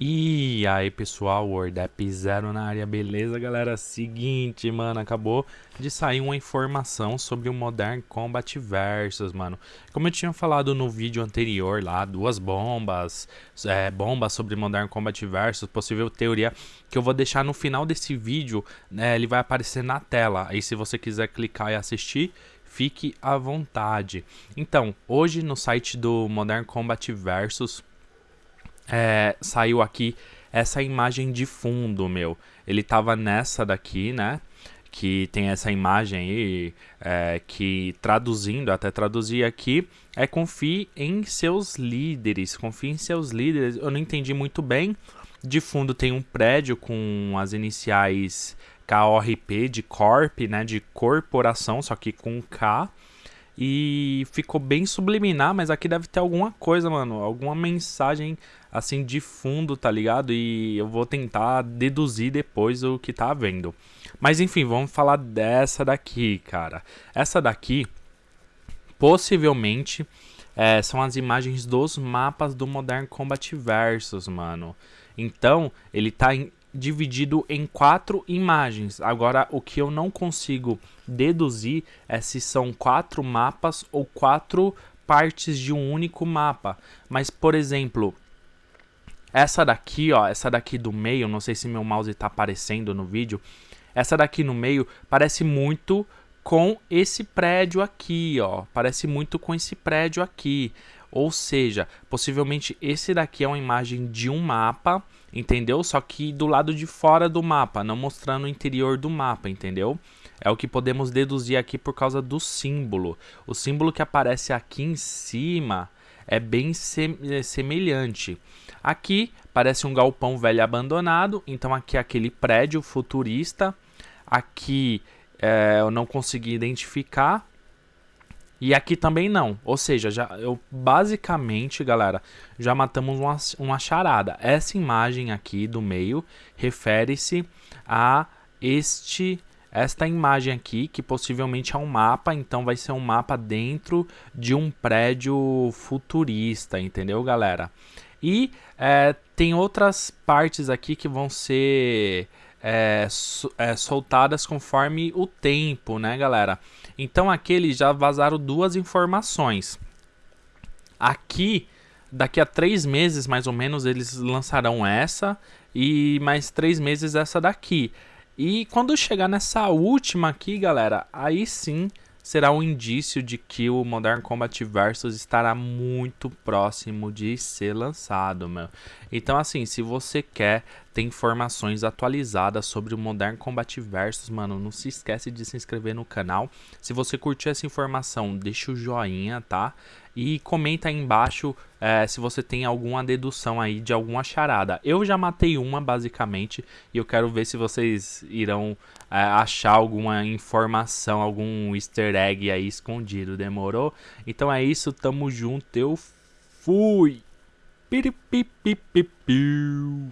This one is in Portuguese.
E aí pessoal, WordApp Zero na área, beleza galera? Seguinte, mano, acabou de sair uma informação sobre o Modern Combat Versus, mano. Como eu tinha falado no vídeo anterior lá, duas bombas, é, bombas sobre Modern Combat Versus, possível teoria, que eu vou deixar no final desse vídeo, né, ele vai aparecer na tela. Aí se você quiser clicar e assistir, fique à vontade. Então, hoje no site do Modern Combat Versus é, saiu aqui essa imagem de fundo, meu. Ele tava nessa daqui, né? Que tem essa imagem aí, é, que traduzindo, até traduzir aqui, é confie em seus líderes. Confie em seus líderes. Eu não entendi muito bem. De fundo tem um prédio com as iniciais KORP de Corp, né? De corporação, só que com K. E ficou bem subliminar, mas aqui deve ter alguma coisa, mano. Alguma mensagem assim de fundo, tá ligado? E eu vou tentar deduzir depois o que tá vendo. Mas enfim, vamos falar dessa daqui, cara. Essa daqui, possivelmente, é, são as imagens dos mapas do Modern Combat Versus, mano. Então, ele tá em, dividido em quatro imagens. Agora, o que eu não consigo deduzir é se são quatro mapas ou quatro partes de um único mapa. Mas, por exemplo, essa daqui, ó, essa daqui do meio, não sei se meu mouse está aparecendo no vídeo. Essa daqui no meio parece muito com esse prédio aqui, ó. Parece muito com esse prédio aqui. Ou seja, possivelmente esse daqui é uma imagem de um mapa, entendeu? Só que do lado de fora do mapa, não mostrando o interior do mapa, entendeu? É o que podemos deduzir aqui por causa do símbolo. O símbolo que aparece aqui em cima é bem é, semelhante. Aqui parece um galpão velho abandonado, então aqui é aquele prédio futurista. Aqui é, eu não consegui identificar, e aqui também não. Ou seja, já, eu basicamente, galera, já matamos uma, uma charada. Essa imagem aqui do meio refere-se a este esta imagem aqui, que possivelmente é um mapa, então vai ser um mapa dentro de um prédio futurista, entendeu, galera? E é, tem outras partes aqui que vão ser é, é, soltadas conforme o tempo, né, galera? Então aqui eles já vazaram duas informações. Aqui, daqui a três meses mais ou menos, eles lançarão essa e mais três meses essa daqui. E quando chegar nessa última aqui, galera, aí sim será um indício de que o Modern Combat Versus estará muito próximo de ser lançado, meu. Então, assim, se você quer ter informações atualizadas sobre o Modern Combat Versus, mano, não se esquece de se inscrever no canal. Se você curtiu essa informação, deixa o joinha, tá? E comenta aí embaixo é, se você tem alguma dedução aí de alguma charada. Eu já matei uma, basicamente, e eu quero ver se vocês irão é, achar alguma informação, algum easter egg aí escondido, demorou? Então é isso, tamo junto, eu fui! Piripipipipiu.